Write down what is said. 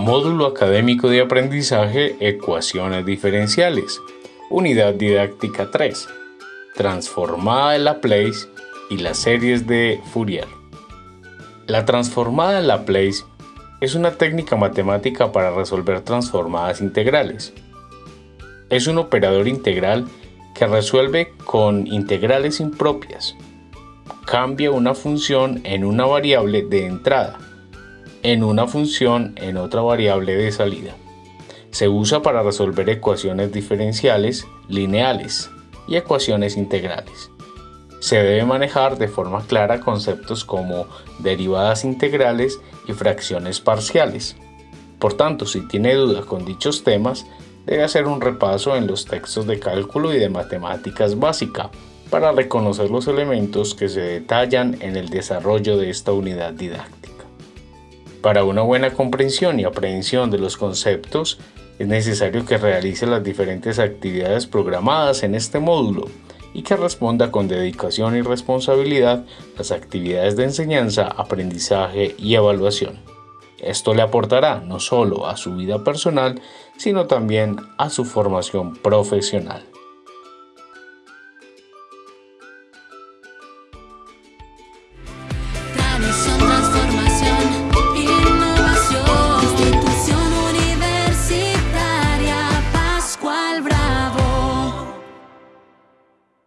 Módulo Académico de Aprendizaje Ecuaciones Diferenciales. Unidad Didáctica 3. Transformada de Laplace y las series de Fourier. La transformada de Laplace es una técnica matemática para resolver transformadas integrales. Es un operador integral que resuelve con integrales impropias. Cambia una función en una variable de entrada en una función en otra variable de salida. Se usa para resolver ecuaciones diferenciales, lineales y ecuaciones integrales. Se debe manejar de forma clara conceptos como derivadas integrales y fracciones parciales. Por tanto, si tiene dudas con dichos temas, debe hacer un repaso en los textos de cálculo y de matemáticas básica para reconocer los elementos que se detallan en el desarrollo de esta unidad didáctica. Para una buena comprensión y aprehensión de los conceptos, es necesario que realice las diferentes actividades programadas en este módulo y que responda con dedicación y responsabilidad las actividades de enseñanza, aprendizaje y evaluación. Esto le aportará no solo a su vida personal, sino también a su formación profesional.